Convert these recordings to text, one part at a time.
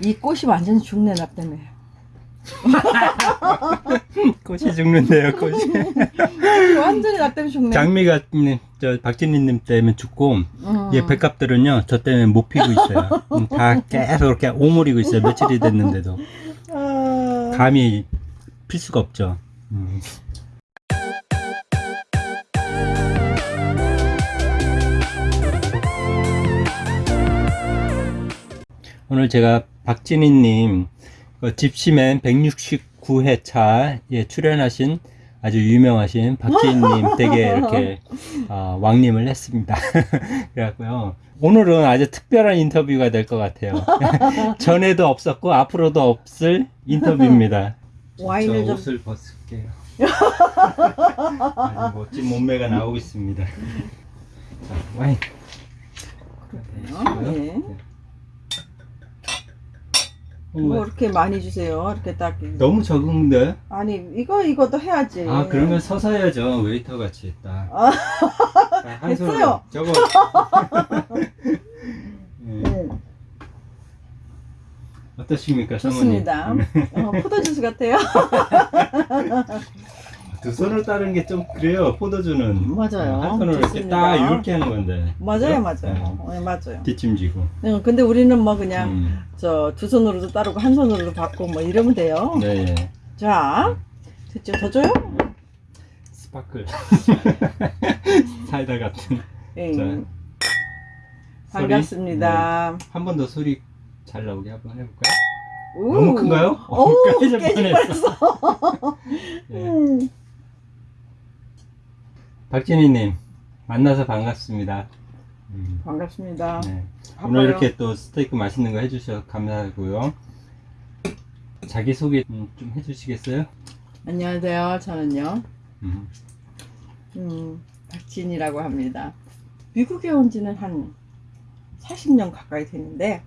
이 꽃이 완전히 죽네 나 때문에. 꽃이 죽는데요, 꽃이. 완전히 나 때문에 죽네. 장미가 음, 저 박진희님 때문에 죽고 음. 얘 백합들은요 저 때문에 못 피고 있어요. 음, 다 계속 이렇게 오므리고 있어요. 며칠이 됐는데도 아, 감히 필 수가 없죠. 음. 오늘 제가 박진희님 그 집시맨 169회차에 출연하신 아주 유명하신 박진희님 댁에 이렇게 어, 왕림을 했습니다. 그래갖고요. 오늘은 아주 특별한 인터뷰가 될 것 같아요. 전에도 없었고 앞으로도 없을 인터뷰입니다. 와인을 저좀 옷을 벗을게요. 아주 멋진 몸매가 나오고 있습니다. 자, 와인. 어, 예. 어, 뭐 이렇게 많이 주세요. 이렇게 딱. 너무 적은데? 아니 이거 이것도 해야지. 아 그러면 서서 해야죠 웨이터 같이 딱. 아. 자, 한 됐어요. 저거. 예, 네, 어떠십니까 좋습니다. 사모님? 어, 포도주스 같아요. 두 손을 따르는 게 좀 그래요 포도주는. 맞아요. 한 손으로 이렇게 좋습니다. 딱 이렇게 하는 건데. 맞아요, 그죠? 맞아요. 네, 맞아요. 예, 뒷짐지고. 네, 근데 우리는 뭐 그냥 음, 저두 손으로도 따르고 한 손으로도 받고 뭐 이러면 돼요. 네. 자, 됐죠? 더 줘요? 스파클. 사이다 같은. 예. 자, 반갑습니다. 한번 더 소리 잘 나오게 한번 해볼까요? 우. 너무 큰가요? 오, 깨질 깨질 뻔했어. 예. 음. 박진희님 만나서 반갑습니다. 음, 반갑습니다. 네. 오늘 이렇게 또 스테이크 맛있는 거 해주셔서 감사하고요. 자기 소개 음, 좀 해주시겠어요? 안녕하세요. 저는요, 음, 음, 박진이라고 합니다. 미국에 온 지는 한 40년 가까이 됐는데,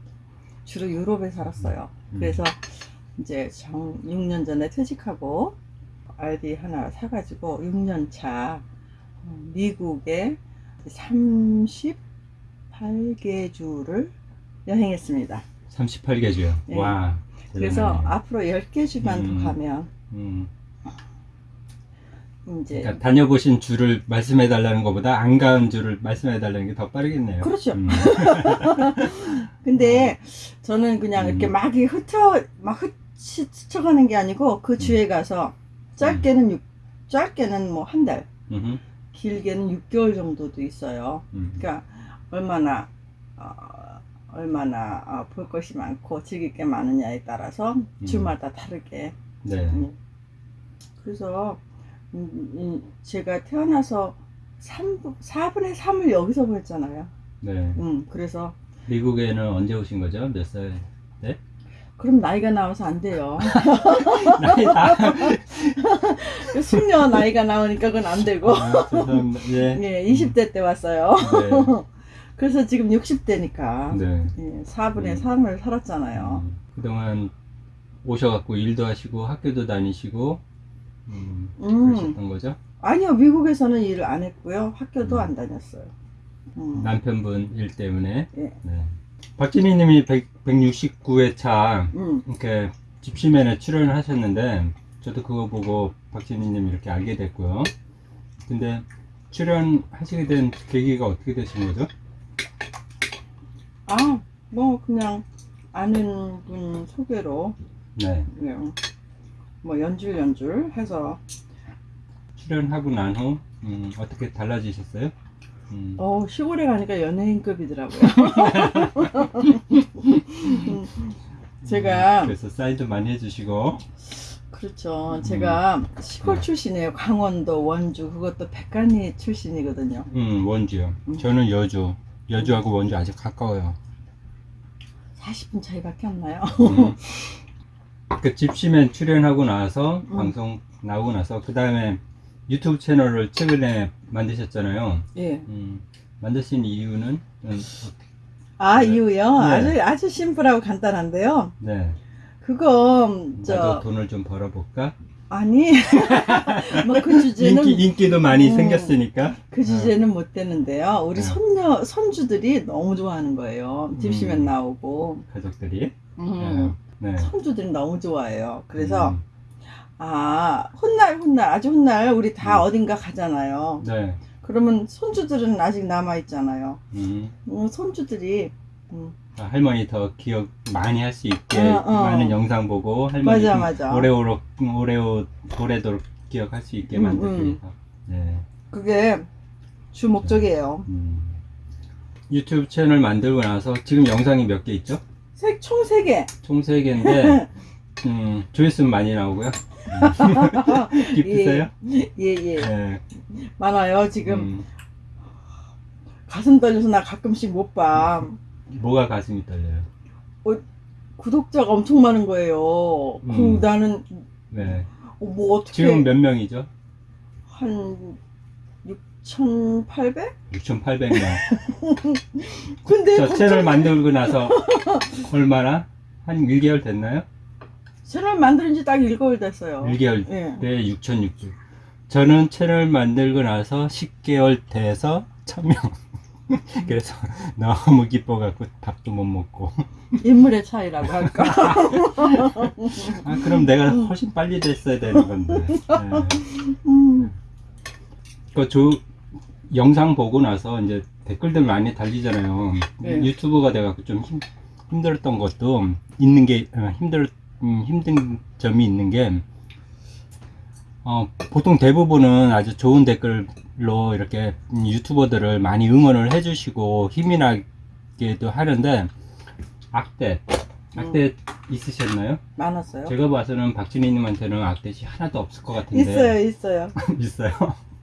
주로 유럽에 살았어요. 음. 그래서 이제 정 6년 전에 퇴직하고, RD 하나 사가지고 6년 차 어, 미국에 38개 주를 여행했습니다. 38개 주요. 네. 와. 그래서 대단하네요. 앞으로 10개 주만 음. 더 가면 음, 이제 그러니까 다녀보신 주를 말씀해 달라는 것보다 안 가은 주를 말씀해 달라는 게 더 빠르겠네요. 그렇죠. 음, 근데 저는 그냥 음. 이렇게 막이 흩어 막 흩- 스쳐 가는 게 아니고 그 주에 가서 짧게는 육 짧게는 뭐 한 달, 길게는 6개월 정도도 있어요. 음. 그러니까 얼마나 어, 얼마나 어, 볼 것이 많고 즐길 게 많으냐에 따라서 주마다 다르게. 네. 음. 그래서 음, 음, 제가 태어나서 3, 4분의 3을 여기서 보냈잖아요. 네. 음, 그래서 미국에는 언제 오신 거죠? 몇 살? 그럼 나이가 나와서 안 돼요. 나이 다. 숙녀 나이가 나오니까 그건 안 되고. 아. 예. 예, 20대 때 왔어요. 네. 그래서 지금 60대니까 네. 예, 4분의 음. 3을 살았잖아요. 음, 그동안 오셔갖고 일도 하시고 학교도 다니시고 음, 음. 그러셨던 거죠? 아니요, 미국에서는 일을 안 했고요. 학교도 음. 안 다녔어요. 음. 남편분 일 때문에. 예. 네. 박진희 님이 169회차 음. 이렇게 집시맨에 출연을 하셨는데 저도 그거 보고 박진희 님 이렇게 알게 됐고요. 근데 출연하시게 된 계기가 어떻게 되신 거죠? 아, 뭐 그냥 아는 분 소개로 네. 그냥 뭐 연줄 연줄 해서 출연하고 난후 음, 어떻게 달라지셨어요? 음, 어 시골에 가니까 연예인급이더라고요. 음, 제가 그래서 사인도 많이 해주시고 그렇죠. 제가 시골 네. 출신이에요. 강원도 원주 그것도 백간이 출신이거든요. 음, 원주요. 음. 저는 여주. 여주하고 원주 아주 가까워요. 40분 차이밖에 안 나요. 음. 그 집시맨 출연하고 나서 음. 방송 나오고 나서 그 다음에 유튜브 채널을 최근에 만드셨잖아요. 예. 음, 만드신 이유는 음, 아 네. 이유요? 네. 아주 아주 심플하고 간단한데요. 네. 그거 나도 저 돈을 좀 벌어볼까? 아니 뭐 그 주제는 인기 인기도 많이 음. 생겼으니까. 그 주제는 못 되는데요. 우리 네. 손녀 손주들이 너무 좋아하는 거예요. 집시맨 음. 나오고 가족들이. 음, 네. 네. 손주들이 너무 좋아해요. 그래서 음, 아 훗날 훗날 아주 훗날 우리 다 음. 어딘가 가잖아요. 네. 그러면 손주들은 아직 남아 있잖아요. 음. 음, 손주들이 음, 할머니 더 기억 많이 할 수 있게 어, 어. 많은 영상 보고 할머니 맞아, 좀 맞아. 오래오래 오래오 오래도록 기억할 수 있게 음, 만들기. 네. 그게 주 목적이에요. 음. 유튜브 채널 만들고 나서 지금 영상이 몇 개 있죠? 총세 개. 총세 개인데 음, 조회수는 많이 나오고요. 음. 기쁘세요? 예, 예. 네. 많아요. 지금 음, 가슴 떨려서 나 가끔씩 못 봐. 뭐가 가슴이 떨려요? 구독자가 엄청 많은 거예요. 그 음. 나는 네. 어, 뭐 어떻게 지금 몇 명이죠? 한 6,800? 6,800명. 근데 저 채널 만들고 나서 얼마나? 한 1개월 됐나요? 채널 만드는 지 딱 1개월 됐어요. 1개월 예. 때 6,600. 저는 채널 만들고 나서 10개월 돼서 1,000명. 그래서 너무 기뻐갖고 밥도 못 먹고. 인물의 차이라고 할까? 아, 그럼 내가 훨씬 빨리 됐어야 되는 건데. 네. 음, 그 조, 영상 보고 나서 이제 댓글들 많이 달리잖아요. 네. 유튜브가 돼갖고 좀 힘, 힘들었던 것도 있는 게, 어, 힘들, 음, 힘든 점이 있는 게, 어, 보통 대부분은 아주 좋은 댓글로 이렇게 음, 유튜버들을 많이 응원을 해주시고 힘이 나게도 하는데, 악대, 악대 있으셨나요? 많았어요. 제가 봐서는 박진희님한테는 악댓이 하나도 없을 것 같은데. 있어요, 있어요. 있어요.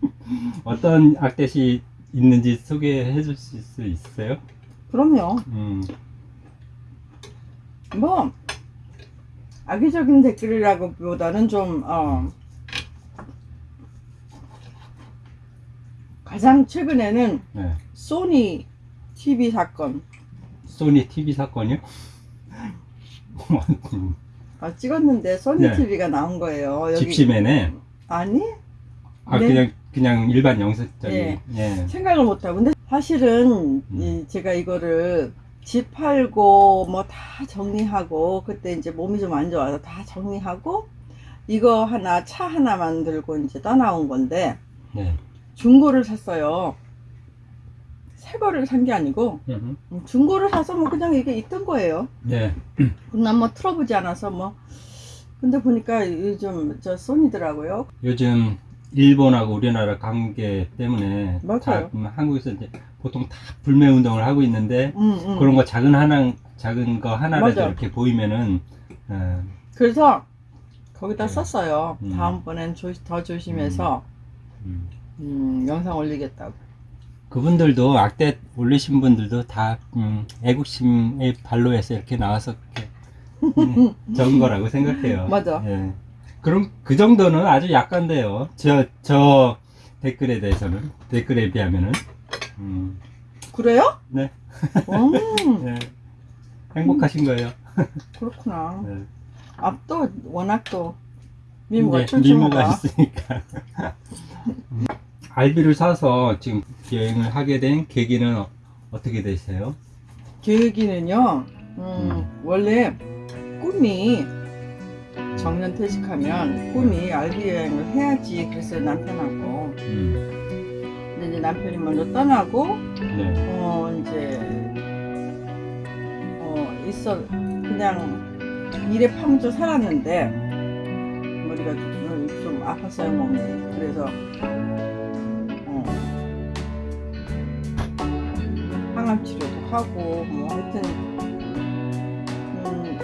어떤 악댓이 있는지 소개해 줄수 있어요? 그럼요. 음, 뭐 악의적인 댓글이라고보다는 좀 어, 가장 최근에는 네. 소니 TV 사건 소니 TV 사건이요? 아, 찍었는데 소니 네. TV가 나온 거예요. 여기 집시맨에 아니 아 네. 그냥 그냥 일반 영상적인 예. 예. 생각을 못하고 근데 사실은 음. 이 제가 이거를 집 팔고 뭐 다 정리하고 그때 이제 몸이 좀 안 좋아서 다 정리하고 이거 하나 차 하나 만들고 이제 떠나온 건데 네. 중고를 샀어요. 새 거를 산 게 아니고. 음, 중고를 사서 뭐 그냥 이게 있던 거예요. 네. 난 뭐 틀어보지 않아서 뭐 근데 보니까 요즘 저 소니더라고요. 요즘 일본하고 우리나라 관계 때문에 맞아요. 다, 음, 한국에서 이제 보통 다 불매 운동을 하고 있는데 음, 음. 그런 거 작은 하나 작은 거 하나라도 맞아. 이렇게 보이면은 어, 그래서 거기다 네. 썼어요. 음. 다음번엔 조, 더 조심해서 음. 음, 영상 올리겠다고. 그분들도 악대 올리신 분들도 다 음, 애국심의 발로에서 이렇게 나와서 이렇게 음, 적은 거라고 생각해요. 맞아. 예. 그럼 그 정도는 아주 약간데요. 저, 저 댓글에 대해서는 댓글에 비하면은 음, 그래요? 네. 음, 예. 행복하신 거예요. 그렇구나. 네. 앞도 워낙 또 미모가 네. 미모가 있으니까. 음, 알비를 사서 지금 여행을 하게 된 계기는 어, 어떻게 되세요? 계획이는요. 음, 원래 꿈이 정년 퇴직하면 꿈이 알비 여행을 해야지 그랬어요 남편하고. 음, 근데 이제 남편이 먼저 떠나고 네. 어 이제 어 있어. 그냥 일에 파묻혀 살았는데 머리가 좀, 좀 아팠어요 몸이. 그래서 어. 항암 치료도 하고 뭐 하여튼 음,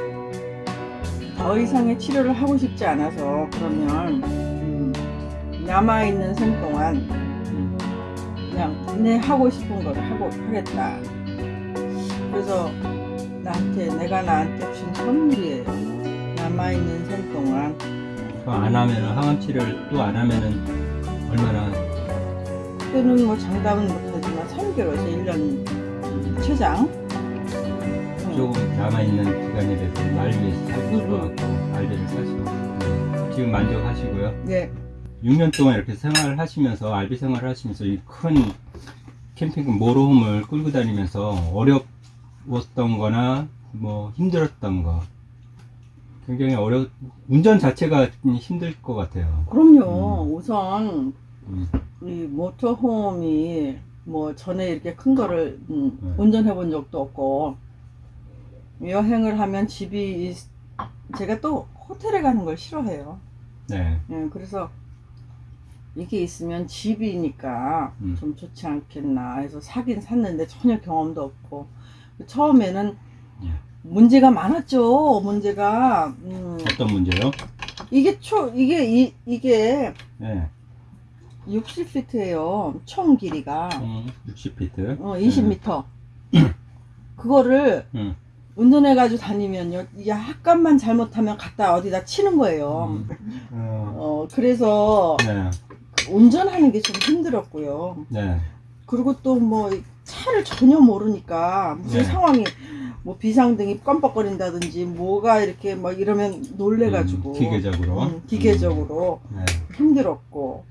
더 이상의 치료를 하고 싶지 않아서 그러면 음, 남아 있는 생 동안 음, 그냥 내 하고 싶은 걸 하고 하겠다. 그래서 나한테 내가 나한테 준 선물이에요. 남아 있는 생 동안 안 하면은 항암 치료를 또 안 하면은 얼마나 그때는 뭐 장담은 못하지만 3개월에서 1년 최장. 응. 조금 남아 있는 기간에 대해서 알비에 살고 싶어갖고 알비를 사시고 음, 지금 만족하시고요. 네. 6년 동안 이렇게 생활을 하시면서 알비 생활을 하시면서 이 큰 캠핑 모로홈을 끌고 다니면서 어려웠던 거나 뭐 힘들었던 거 굉장히 어려 운전 자체가 힘들 것 같아요. 그럼요. 우선 음, 이 모터홈이 뭐 전에 이렇게 큰 거를 음, 네. 운전해 본 적도 없고 여행을 하면 집이 있- 제가 또 호텔에 가는 걸 싫어해요. 네. 예, 그래서 이게 있으면 집이니까 음. 좀 좋지 않겠나 해서 사긴 샀는데 전혀 경험도 없고 처음에는 예. 문제가 많았죠. 문제가 음, 어떤 문제요? 이게 초 이게 이, 이게 네. 60피트예요. 총 길이가 음, 60피트. 어, 20m. 그거를 음. 운전해 가지고 다니면요, 이게 약간만 잘못하면 갖다 어디다 치는 거예요. 음. 어, 어, 그래서 네. 운전하는 게 좀 힘들었고요. 네. 그리고 또 뭐 차를 전혀 모르니까 무슨 네. 상황이 뭐 비상등이 껌뻑거린다든지 뭐가 이렇게 막 이러면 놀래가지고 음, 기계적으로. 음, 기계적으로 네. 힘들었고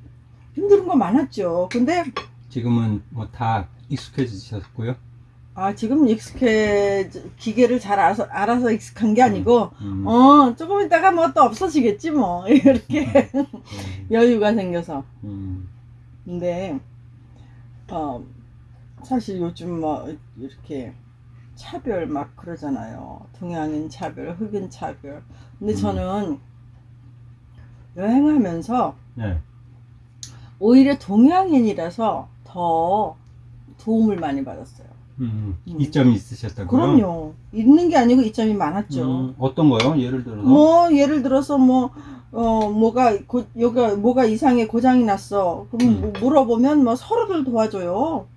힘든 거 많았죠. 근데 지금은 뭐 다 익숙해지셨고요. 아 지금 익숙해 기계를 잘 알아서 알아서 익숙한 게 아니고 음. 어 조금 있다가 뭐 또 없어지겠지 뭐 이렇게 네. 여유가 생겨서 음. 근데 어 사실 요즘 뭐 이렇게 차별 막 그러잖아요 동양인 차별 흑인 차별 근데 음. 저는 여행하면서 네. 오히려 동양인이라서 더 도움을 많이 받았어요 음. 음. 이점이 있으셨다고요? 그럼요 있는 게 아니고 이점이 많았죠 음, 어떤 거요? 예를 들어서? 뭐 예를 들어서 뭐 어, 뭐가 고, 여기가 뭐가 이상해 고장이 났어. 그럼 음. 뭐 물어보면 뭐 서로들 도와줘요.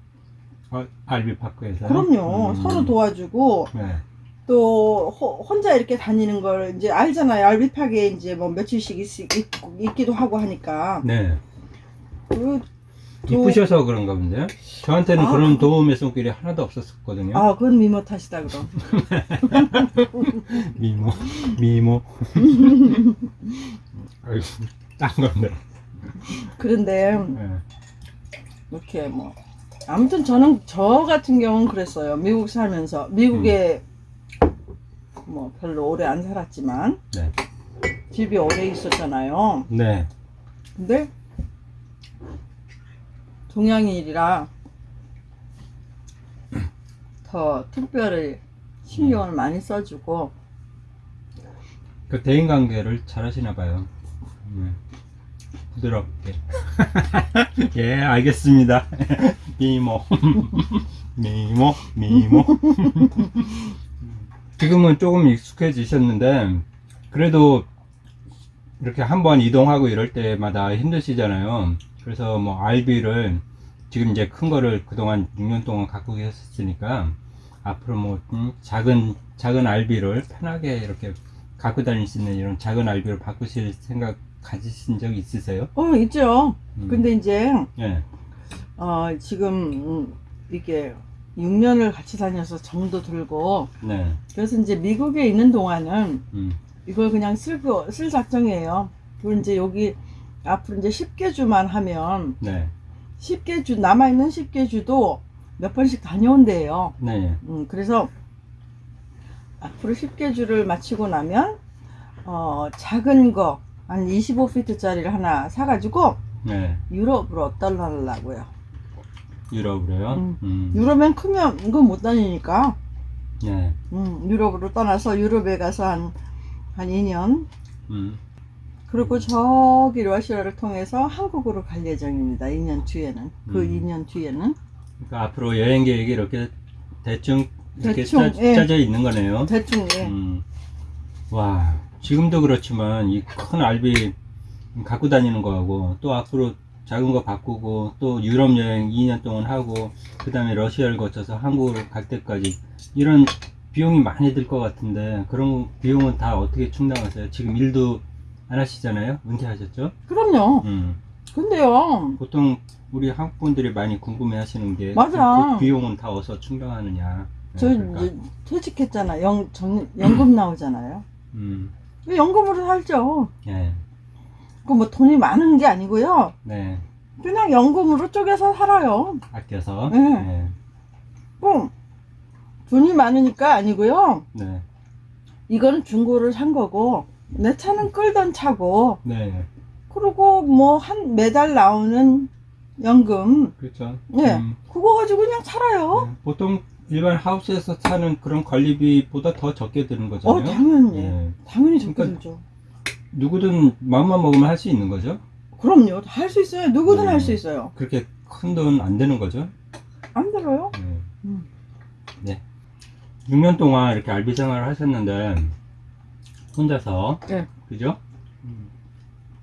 어, 알비 파크에서? 그럼요. 음. 서로 도와주고 네. 또 호- 혼자 이렇게 다니는 걸 이제 알잖아요. 알비파게 이제 뭐 며칠씩 있, 있, 있기도 하고 하니까. 네. 그, 또- 이쁘셔서 그런가 본데요? 저한테는 아, 그런 그- 도움의 손길이 하나도 없었거든요. 아, 그건 미모 탓이다 그럼. 미모, 미모. 아이고, 딴 건데. 그런데 네. 이렇게 뭐 아무튼 저는 저 같은 경우는 그랬어요. 미국 살면서 미국에 뭐 별로 오래 안 살았지만 네. 집이 오래 있었잖아요. 네. 근데 동양인이라 더 특별히 신경을 많이 써주고 그 대인 관계를 잘 하시나 봐요. 네. 부드럽게. 예, 알겠습니다. 미모. 미모, 미모. 지금은 조금 익숙해지셨는데, 그래도 이렇게 한번 이동하고 이럴 때마다 힘드시잖아요. 그래서 뭐 RB를 지금 이제 큰 거를 그동안 6년 동안 갖고 계셨으니까 앞으로 뭐 음, 작은 작은 RB를 편하게 이렇게 갖고 다닐 수 있는 이런 작은 RB를 바꾸실 생각 가지신 적 있으세요? 어 있죠. 음. 근데 이제 예. 어 지금 음, 이게 6년을 같이 다녀서 정도 들고 네. 그래서 이제 미국에 있는 동안은 음. 이걸 그냥 쓸고 쓸 작정이에요. 그리고 이제 여기 앞으로 이제 10개 주만 하면 네. 10개 주 남아 있는 10개 주도 몇 번씩 다녀온대요. 네. 음, 그래서 앞으로 10개 주를 마치고 나면 어, 작은 거 한 25피트짜리를 하나 사가지고 네. 유럽으로 떠나려고요. 유럽으로요? 음. 음. 유럽엔 크면 이건 못 다니니까 네. 음, 유럽으로 떠나서 유럽에 가서 한, 한 2년 음. 그리고 저기 러시아를 통해서 한국으로 갈 예정입니다. 2년 뒤에는 그 음. 2년 뒤에는 그러니까 앞으로 여행 계획이 이렇게 대충 이렇게 대충, 짜, 예. 짜져 있는 거네요. 대충 예. 음. 와, 지금도 그렇지만 이 큰 알비 갖고 다니는 거하고 또 앞으로 작은 거 바꾸고 또 유럽 여행 2년 동안 하고 그 다음에 러시아를 거쳐서 한국으로 갈 때까지 이런 비용이 많이 들 것 같은데 그런 비용은 다 어떻게 충당하세요? 지금 일도 안 하시잖아요? 은퇴하셨죠? 그럼요. 음. 근데요. 보통 우리 한국 분들이 많이 궁금해 하시는 게 맞아. 그 비용은 다 어디서 충당하느냐. 네, 저 그러니까. 이제 퇴직했잖아. 영, 정, 연금 나오잖아요. 음, 연금으로 살죠. 예. 그뭐 돈이 많은 게 아니고요. 네. 그냥 연금으로 쪼개서 살아요. 아껴서. 네. 네. 뭐 돈이 많으니까 아니고요. 네. 이거는 중고를 산 거고 내 차는 끌던 차고 네. 그리고 뭐 한 매달 나오는 연금 그렇죠. 네. 음, 그거 가지고 그냥 살아요. 네. 보통 일반 하우스에서 사는 그런 관리비보다 더 적게 드는 거잖아요. 어 당연히 네. 당연히 적게 그러니까- 들죠. 누구든 마음만 먹으면 할 수 있는 거죠. 그럼요. 할 수 있어요. 누구든 네. 할수 있어요. 그렇게 큰 돈 안 되는 거죠. 안 들어요? 네. 음. 네. 6년 동안 이렇게 알비 생활을 하셨는데 혼자서 네. 그죠?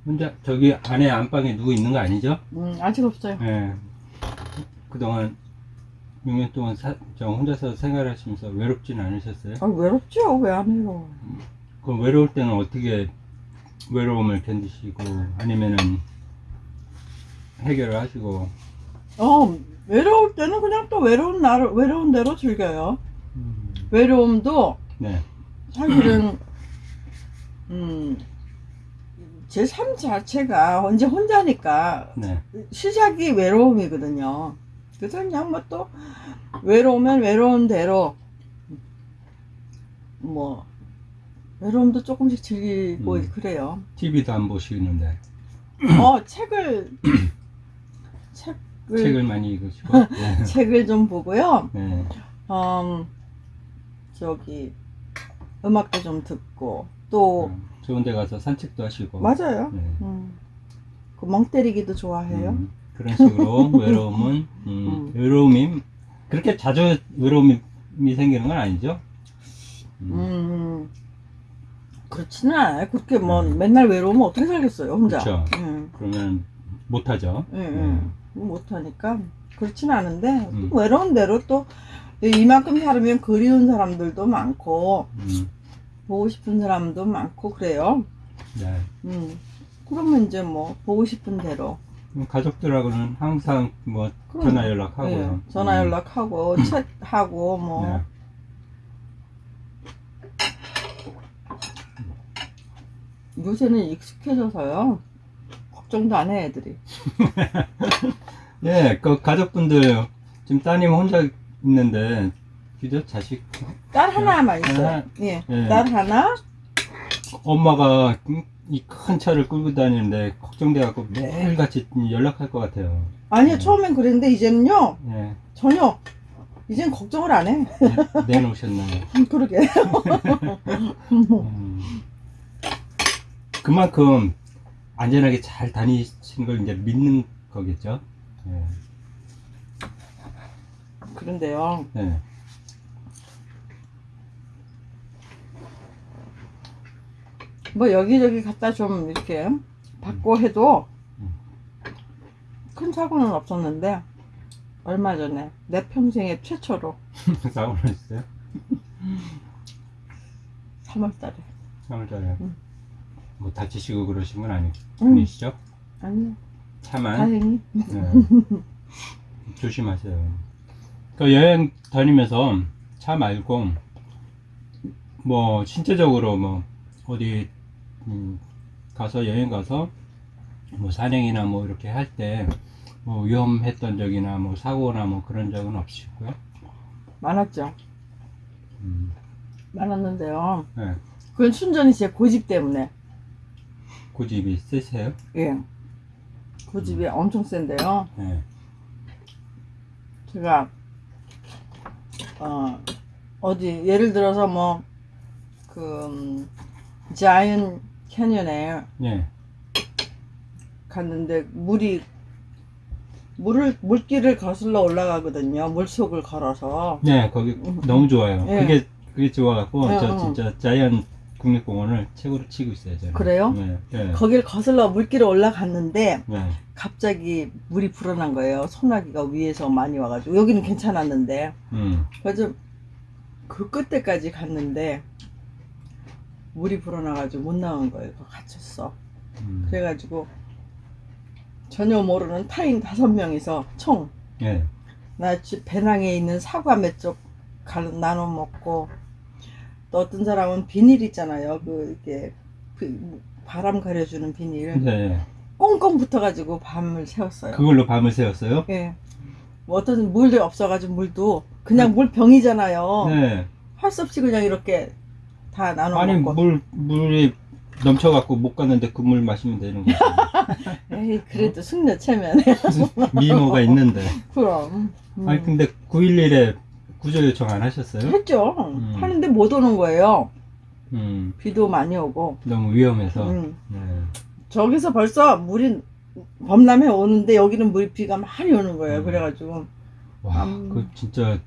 혼자 저기 안에 안방에 누구 있는 거 아니죠? 음, 아직 없어요. 네. 그동안 6년 동안 사, 저 혼자서 생활하시면서 외롭진 않으셨어요? 아, 외롭죠. 왜안 해요? 그럼 외로울 때는 어떻게 외로움을 견디시고 아니면은 해결을 하시고 어, 외로울 때는 그냥 또 외로운 날 외로운 대로 즐겨요. 외로움도 네. 사실은 음, 제삶 자체가 언제 혼자니까 네. 시작이 외로움이거든요. 그래서 그냥 뭐 또 외로우면 외로운 대로 뭐 외로움도 조금씩 즐기고 음. 그래요. TV도 안 보시는데 어 책을 책을 책을 많이 읽으시고 네. 책을 좀 보고요. 네. 음, 저기 음악도 좀 듣고 또 음, 좋은 데 가서 산책도 하시고 맞아요. 네. 음, 그멍 때리기도 좋아해요. 음, 그런 식으로 외로움은 음, 음. 외로움이 그렇게 자주 외로움이 생기는 건 아니죠? 음, 음, 그렇지는 않아요. 그렇게 뭐 음. 맨날 외로우면 어떻게 살겠어요, 혼자. 응, 그러면 못하죠. 응, 응. 못하니까 그렇지는 않은데 음. 외로운 대로 또 이만큼 살으면 그리운 사람들도 많고 음, 보고 싶은 사람도 많고 그래요. 네. 음, 그러면 이제 뭐 보고 싶은 대로 그럼 가족들하고는 항상 뭐 그럼, 전화 연락하고요. 예, 전화 음, 연락하고 챗하고 뭐 네. 요새는 익숙해져서요. 걱정도 안 해 애들이. 네, 그 가족분들 지금 따님 혼자 있는데 그죠? 자식 딸 하나만 있어요. 하나? 예, 예. 딸 하나. 엄마가 이 큰 차를 끌고 다니는데 걱정돼갖고 매일 같이 연락할 것 같아요. 아니요 네. 처음엔 그랬는데 이제는요 네, 전혀 이젠 걱정을 안 해. 내- 내놓으셨나요? 그러게. 음, 그만큼 안전하게 잘 다니시는 걸 이제 믿는 거겠죠. 네. 그런데요. 네. 뭐 여기저기 갖다 좀 이렇게 받고 해도 음. 큰 사고는 없었는데 얼마 전에 내 평생에 최초로 싸움을 했어요? 3월달에 3월달에 음. 뭐 다치시고 그러신 건 아니, 음. 아니시죠? 아니요 차만 다행히 네. 조심하세요. 그 여행 다니면서 차 말고 뭐 신체적으로 뭐 어디 음, 가서 여행 가서 뭐 산행이나 뭐 이렇게 할 때 뭐 위험했던 적이나 뭐 사고나 뭐 그런 적은 없으시고요. 많았죠. 음, 많았는데요. 네. 그건 순전히 제 고집 때문에 고집이 세세요? 예 고집이 엄청 센데요. 네. 제가 어 어디 예를 들어서 뭐그 음, 자이언 캐년에 네. 갔는데 물이 물을 물길을 거슬러 올라가거든요. 물속을 걸어서 네, 거기 너무 좋아요. 예. 그게 그게 좋아갖고 예, 저 어. 진짜 자이언 국립공원을 최고로 치고 있어요. 저는. 그래요? 네. 네. 거길 거슬러 물길을 올라갔는데 네. 갑자기 물이 불어난 거예요. 소나기가 위에서 많이 와가지고 여기는 괜찮았는데 음. 그래서 그 끝에까지 갔는데 물이 불어나가지고 못 나온 거예요. 갇혔어. 음. 그래가지고 전혀 모르는 타인 다섯 명이서 총 예. 나집 배낭에 있는 사과 몇 쪽 나눠 먹고 또 어떤 사람은 비닐 있잖아요. 그 이렇게 그 바람 가려주는 비닐 네. 꽁꽁 붙어가지고 밤을 새웠어요. 그걸로 밤을 새웠어요? 예. 뭐 어떤 물도 없어가지고 물도 그냥 물 병이잖아요. 네. 할 수 없이 그냥 이렇게 다 나눠 아니 먹고. 물 물이 넘쳐갖고 못 갔는데 그 물 마시면 되는 거지. 에이 그래도 숙녀 체면에 미모가 있는데. 그럼. 음. 아니 근데 911에 구조 요청 안 하셨어요? 했죠. 음. 하는데 못 오는 거예요. 음. 비도 많이 오고. 너무 위험해서. 음. 네. 저기서 벌써 물이 범람해 오는데 여기는 물 비가 많이 오는 거예요. 음. 그래가지고. 와, 음. 그 진짜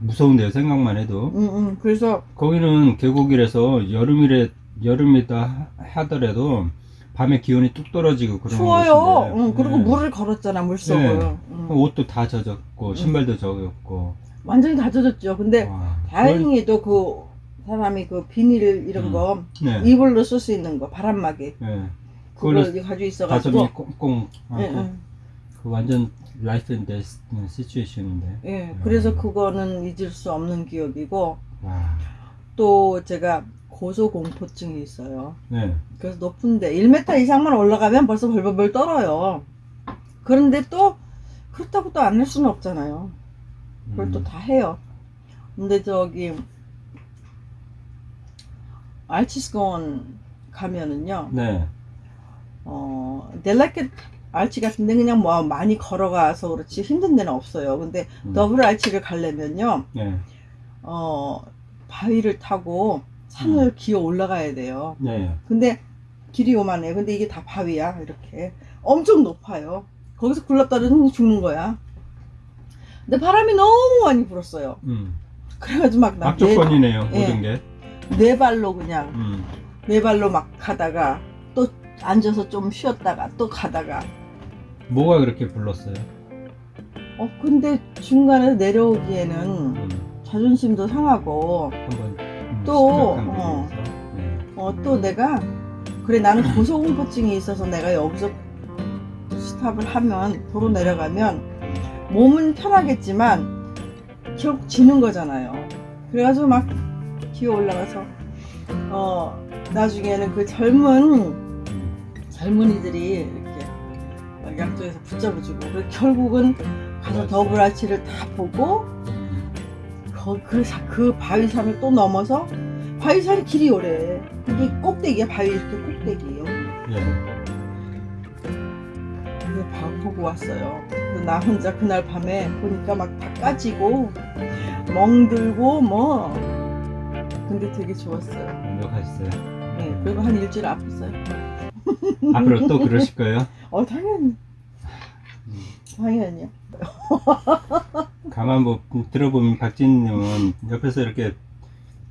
무서운데요. 생각만 해도. 음, 음. 그래서 거기는 계곡이라서 여름이래 여름이다 하더라도 밤에 기온이 뚝 떨어지고 그런 추워요. 곳인데. 응, 그리고 네. 물을 걸었잖아 물속을. 네. 응. 옷도 다 젖었고 신발도 젖었고. 완전히 다 젖었죠. 근데 와, 다행히도 그 사람이 그 비닐 이런 음. 거 그걸- 네. 이불로 쓸 수 있는 거 바람막이 네. 그걸 가지고 있어가지고. 가슴이 꽁꽁. 예, 예. 그 완전 life and death situation인데. 예, 그래서 음. 그거는 잊을 수 없는 기억이고 와. 또 제가 고소공포증이 있어요. 네. 그래서 높은데 1m 이상만 올라가면 벌써 벌벌벌 떨어요. 그런데 또 그렇다고 또 안 할 수는 없잖아요. 그걸 음. 또다 해요. 근데 저기 알치스건 가면은요. 네. 어, 델라켓 알치 같은 데 그냥 뭐 많이 걸어가서 그렇지 힘든 데는 없어요. 근데 음. 더블 알치를 가려면요. 네. 어, 바위를 타고 산을 기어 올라가야 돼요. 네. 근데 길이 요만해요. 근데 이게 다 바위야. 이렇게. 엄청 높아요. 거기서 굴렀다면 죽는 거야. 근데 바람이 너무 많이 불었어요. 음. 그래가지고 막나 네. 모든 게. 네 발로 그냥 음. 네 발로 막 가다가 또 앉아서 좀 쉬었다가 또 가다가 뭐가 그렇게 불렀어요? 어 근데 중간에 내려오기에는 음. 자존심도 상하고 한번 음, 또, 어. 네. 어 또 내가 그래 나는 고소공포증이 있어서 내가 여기서 스탑을 하면 도로 내려가면 몸은 편하겠지만 결국 지는 거잖아요. 그래가지고 막 기어 올라가서 어 나중에는 그 젊은 음. 젊은이들이 이렇게 막 양쪽에서 붙잡아주고 결국은 가서 맞아요. 더블아치를 다 보고 그, 사- 그 바위산을 또 넘어서 바위산이 길이 오래 이게 꼭대기야 바위 이렇게 꼭대기예요 예. 봐 보고 왔어요 나 혼자 그날 밤에 보니까 막 다 까지고 멍들고 뭐 근데 되게 좋았어요 만족하셨어요. 네, 그리고 한 일주일 아팠어요 앞으로 또 그러실 거예요? 어 당연히 당연히요 가만 뭐 들어보면 박진님은 옆에서 이렇게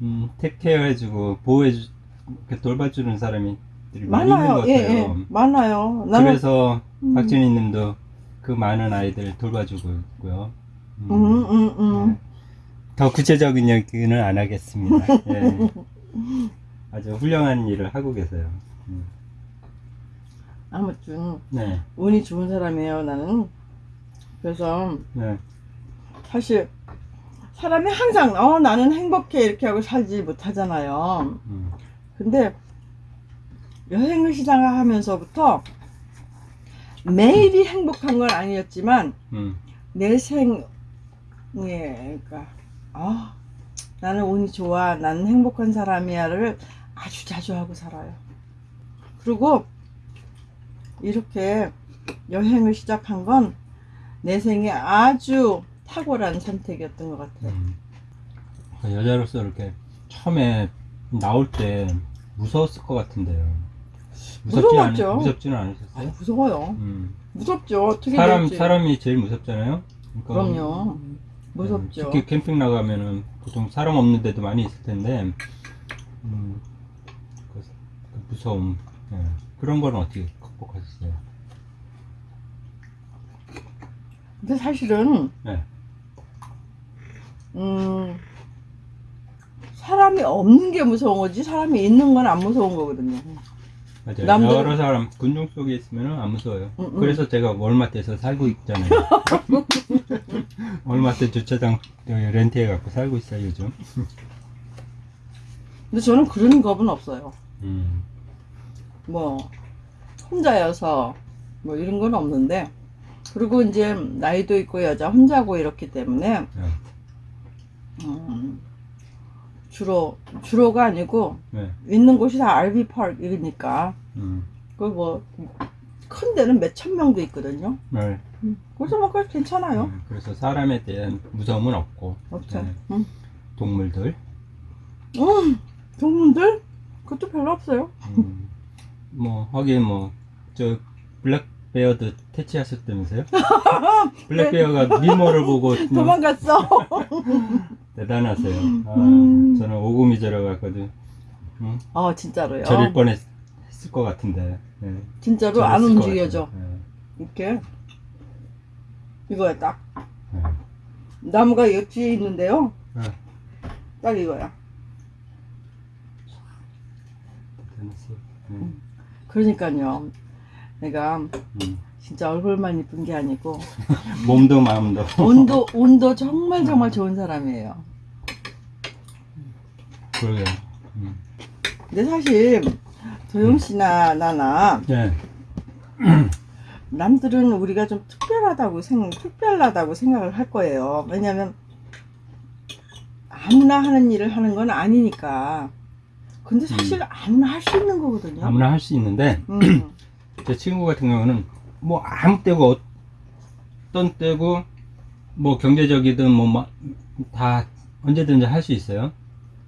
음, 택해가지고 보호해 주, 이렇게 돌봐주는 사람이 많아요. 예, 예 많아요 나는 그래서 음. 박진희님도 그 많은 아이들 돌봐주고 있고요. 음, 음, 음, 음. 네. 더 구체적인 얘기는 안 하겠습니다. 예. 아주 훌륭한 일을 하고 계세요. 음. 아무튼 네, 운이 좋은 사람이에요 나는. 그래서 네, 사실 사람이 항상 어 나는 행복해 이렇게 하고 살지 못하잖아요. 음, 근데 여행을 시작하면서부터 매일이 행복한 건 아니었지만 음, 내 생에 그러니까 아 나는 운이 좋아 나는 행복한 사람이야를 아주 자주 하고 살아요. 그리고 이렇게 여행을 시작한 건 내 생에 아주 탁월한 선택이었던 것 같아요 음. 그 여자로서 이렇게 처음에 나올 때 무서웠을 것 같은데요. 무섭지. 않, 무섭지는 아 않으셨어요? 무서워요 음. 무섭죠 어떻게 사람 될지 사람이 제일 무섭잖아요. 그러니까 그럼요 음, 무섭죠 특히 캠핑 나가면은 보통 사람 없는 데도 많이 있을 텐데 음, 그, 그 무서움 예. 그런 거는 어떻게 극복하셨어요? 근데 사실은 네. 음 사람이 없는 게 무서운 거지 사람이 있는 건 안 무서운 거거든요 맞아요. 남들- 여러 사람 군중 속에 있으면 안 무서워요. 음, 음. 그래서 제가 월마트에서 살고 있잖아요. 월마트 주차장 렌트해 갖고 살고 있어요 요즘. 근데 저는 그런 겁은 없어요 음. 뭐 혼자여서 뭐 이런 건 없는데 그리고 이제 나이도 있고 여자 혼자고 이렇기 때문에 네. 음, 주로 주로가 아니고 네. 있는 곳이 다 RV 파크이니까 음. 그뭐 큰 데는 몇 천 명도 있거든요. 네. 그래서 뭐 그래도 괜찮아요. 네, 그래서 사람에 대한 무서움은 없고 없죠. 네. 음. 동물들 음, 동물들 그것도 별로 없어요. 음, 뭐 하긴 뭐 저 블랙베어도 퇴치하셨다면서요? 블랙베어가 미모를 보고 그냥 도망갔어. 대단하세요. 아, 음. 저는 오금이 저려갔거든. 응? 아 진짜로요. 저릴 뻔했을 것 같은데. 네, 진짜로 안 움직여져. 네, 이렇게 이거야 딱 네. 나무가 옆에 있는데요. 네. 딱 이거야. 대단했어요. 네. 그러니까요. 내가 음. 진짜 얼굴만 이쁜 게 아니고 몸도 마음도. 온도 온도 정말 정말 좋은 사람이에요. 그러게요. 음. 근데 사실 도영 씨나 나나 네. 남들은 우리가 좀 특별하다고 생 특별하다고 생각을 할 거예요. 왜냐면 아무나 하는 일을 하는 건 아니니까. 근데 사실 아무나 할 수 있는 거거든요. 아무나 할 수 있는데 음. 제 친구 같은 경우는 뭐 아무 때고 어떤 때고 뭐 경제적이든 뭐 다 언제든지 할 수 있어요.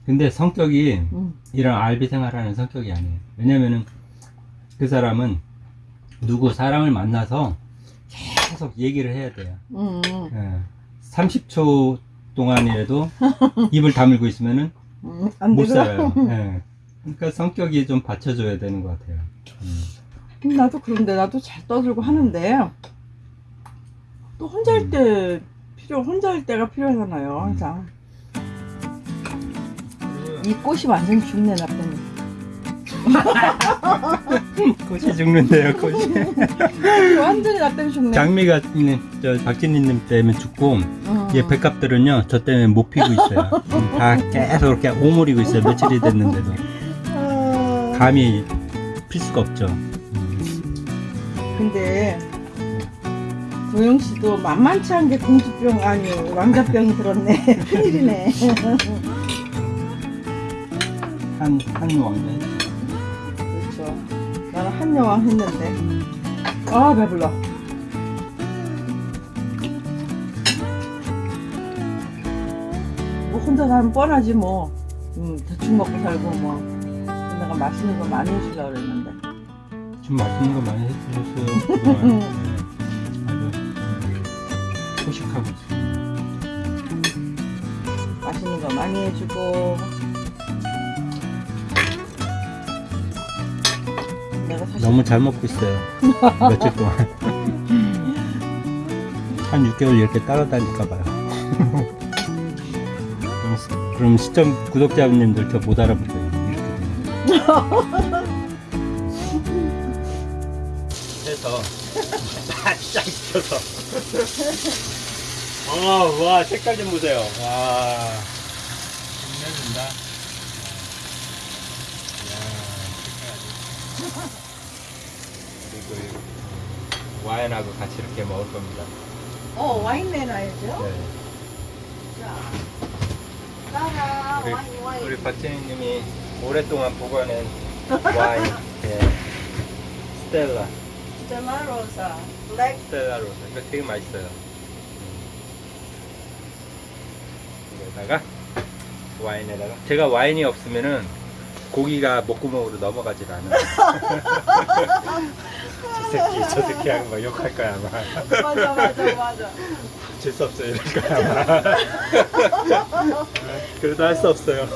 근데 성격이 음. 이런 알비 생활하는 성격이 아니에요. 왜냐면은 그 사람은 누구 사람을 만나서 계속 얘기를 해야 돼요. 음. 예. 30초 동안이라도 입을 다물고 있으면은 음. 안 못. 살아요. 예. 그러니까 성격이 좀 받쳐줘야 되는 것 같아요. 음. 나도 그런데 나도 잘 떠들고 하는데 또 혼자 할 음. 때 필요 혼자 할 때가 필요하잖아요 항상 이 꽃이 완전 죽네 나 때문에 꽃이 죽는데요, 꽃이. 완전히 나 때문에 죽네 장미가 있는 저 박진희님 때문에 죽고 음. 얘 백합들은요 저 때문에 못 피고 있어요. 음, 다 계속 이렇게 오므리고 있어요. 며칠이 됐는데도 아, 감히 필 수가 없죠. 음. 근데 도영 씨도 만만치 않게 공주병 아니 왕자병이 들었네. 큰일이네. 한, 한 왕자. 그렇죠. 나는 한 여왕 했는데. 아 배불러. 뭐 혼자 살면 뻔하지 뭐. 음, 대충 먹고 살고 뭐. 내가 맛있는 거 많이 해주려고 그랬는데 좀 맛있는 거 많이 해주셨어요. 그동안. 네. 아주 음, 소식하고 있어요. 맛있는 거 많이 해주고 너무 잘 먹고 있어요. 며칠 동안. 한 6개월 이렇게 따라다닐까 봐요. 그럼, 시- 그럼 시청 구독자님들 저 못 알아볼 거예요. 이렇게 해서 바짝 익혀서. 어, 와 색깔 좀 보세요. 와, 빛내준다. 그리고 이 와인하고 같이 이렇게 먹을 겁니다. 어 와인 내놔야죠 네. 자 따라 우리, 와인 와인 우리 박진희님이 오랫동안 보관한 와인, 네. Stella, Stella Rosa Black Stella Rosa. 이거 되게 맛있어요. 이거다가 와인에다가 제가 와인이 없으면은 고기가 목구멍으로 넘어가질 않아요. 저 새끼, 저 새끼 하고 막 욕할 거야 아마. 맞아 맞아 맞아 질 수 없어요 이럴 거야 아마. 그래도 할 수 없어요.